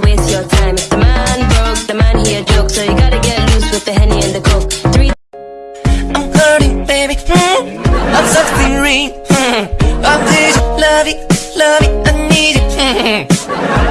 to waste your time. If the man broke, the man he a joke. So you gotta get loose with the henny and the coke. Three. I'm hurting, baby. Mm. I'm suffering. Mm. I need dizzy. Love it, love it. I need it. Mm.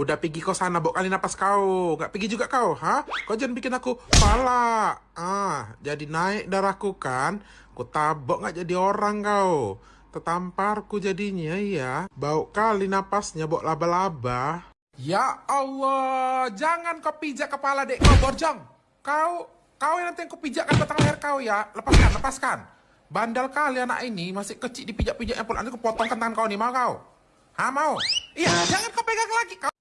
Udah pergi kau sana, bawa kali napas kau. Gak pergi juga kau, ha? Kau jangan bikin aku pala. Ah, jadi naik darahku kan? Ku tabok gak jadi orang kau. Tertampar ku jadinya ya. Bau kali napasnya bawa laba-laba. Ya Allah, jangan kau pijak kepala dek kau borjong. Kau, kau yang nanti yang kau pijakkan batang leher kau ya. Lepaskan, lepaskan. Bandal kali anak ini masih kecil dipijak-pijak pun nanti aku potongkan tangan kau nih mau kau. Ha mau? Iya, jangan kau pegang lagi kau.